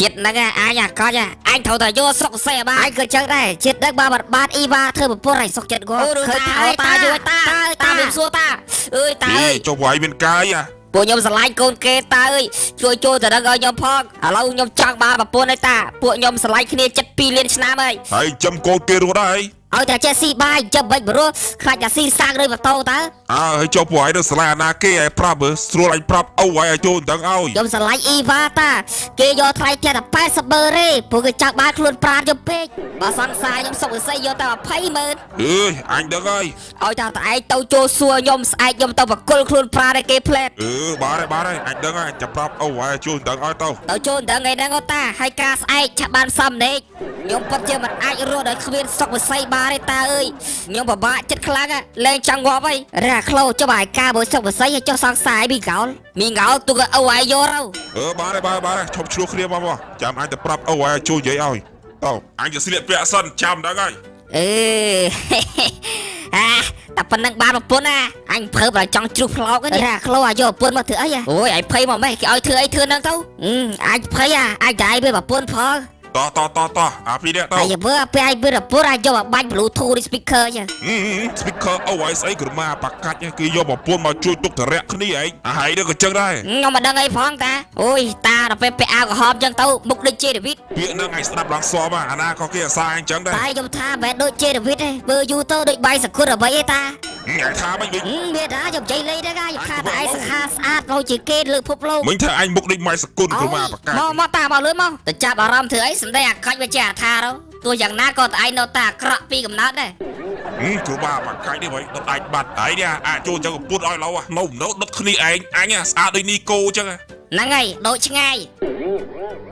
ជាតិហ្នឹងឯងអញអាកចអញត្រូវតែយកស្រុកសេះបានអញក៏ចឹងដែរជាតិហ្នឹងបានបាត់បានអ៊ីវ៉ាធ្វើប្រពន្ធឲ្យសុកចិត្តគាត់ឃើញថាតាយួយតាតាមានសួរតាអើយតាអេអើយចុះវាយមានកាយអាពួកខ្ញុំស្រឡាញ់កូនគេតាអើយជួយជួយទៅដឹងឲ្យខ្ញុំផងឥឡូវខ្ញុំចង់បានប្រពន្ធឲ្យតាពួកខ្ញុំស្រឡាញ់គ្នាចិត្ត2លានឆ្នាំហើយហើយចំកូនគេរត់ហើយ ឲ្យតែចេះស៊ីបាយចាំបិចបរោះខ្លាចតែស៊ីសាំងឬម៉ូតូតើអើហើយចុះពួកឯងទៅស្លាយអាណាគេឯងប្រាប់មើលស្រួលអញប្រាប់អូឲ្យឲ្យចូលដឹងឲ្យខ្ញុំស្រឡាញ់អ៊ីវ៉ាតាគេយកថ្លៃផ្ទះតែ80ម៉ឺនទេពួកគេចង់បានខ្លួនប្រាណខ្ញុំពេកបើសង្សារខ្ញុំសុកវិស័យយកតែ20ម៉ឺនអើយអញដឹងហើយឲ្យតែតែឯងទៅចូលសួរខ្ញុំស្អែកខ្ញុំទៅបកគលខ្លួនប្រាណឲ្យគេផ្លែតអឺបាទហើយបាទហើយអញដឹងហើយចាំប្រាប់អូឲ្យឲ្យចូលដឹងឲ្យទៅទៅចូលដឹងឯហ្នឹងអូតាហើយការស្អែកឆាប់បានសំណេកខ្ញុំពិតជាមិនអាចរស់ដោយគ្មានសុកវិស័យបានទេតាអើយខ្ញុំពិបាកចិត្តខ្លាំងណាស់លែងចង់ងាប់ហើយរ៉ាក្លោចុះបើឯការបើសុកវិស័យឲ្យចុះសង្សារឲ្យមីកោលមីងោលទុកឲ្យអូឲ្យយកទៅអឺបាទហើយបាទហើយបាទហើយឈប់ឆ្លោះគ្នាមកមកចាំអញទៅប្រាប់អូឲ្យឲ្យចូលនិយាយឲ្យទៅអញទៅស្លៀកពាក់សិនចាំដឹងហើយអឺអាតែប៉ុណ្្នឹងបានប្រពន្ធណាអញភើបតែចង់ជ្រុះផ្លោកហ្នឹងរ៉ាក្លោឲ្យយកប្រពន្ធមកធ្វើអីហ៎អូយឯងភ័យមកម៉េះគេឲ្យធ្វើអីធ្វើហ្នឹងទៅអឺអញភ័យអាអញតែឯងវាប្រពន្ធផង តោះតោះតោះតោះអាពីរនេះទៅហើយមើលពេលឯងវាប្រពន្ធអាចយកមកបាញ់ Bluetooth ឬ speaker ចឹងអឺ speaker អូឲ្យស្អីក្រមាបាកាច់គឺយកប្រពន្ធមកជួយទុកតរៈគ្នាឯងអាហើយនេះក៏ចឹងដែរខ្ញុំមិនដឹងអីផងតាអូយតាដល់ពេលពាក់អាវក្រហមចឹងទៅមុខដូចជេដាវីតពាក្យហ្នឹងឯងស្ដាប់ឡើងសបអាណាក៏គេអាសាអញចឹងដែរតែខ្ញុំថាមិនមែនដូចជេដាវីតទេបើយូរទៅដូចបាយសគុតអ្វីឯតាអ ញថាមិនវិញហឹមវាតាខ្ញុំចៃលេងដែរខ្ញុំថាតែឯងសង្ហាស្អាតដូចជាគេលើភពលោកមិញថាអញមុខដូចម៉ៃសគុណក្រមាបាកាច់មកមកតាមកលឿនមកទៅចាប់អារម្មណ៍ធ្វើអីសំដីអាកាច់វាជាអាថាទៅទោះយ៉ាងណាក៏តែឯងនៅតែអាក្រក់ពីកំណើតដែរហឹមក្រមាបាកាច់នេះវិញដុតអាចបាត់ហើយនេះអាចចូលចឹងពុតឲ្យឡូវនៅនៅដុតគ្នាឯងអញស្អាតដូចនីកូចឹងហ្នឹងហើយដូចឆ្ងាយ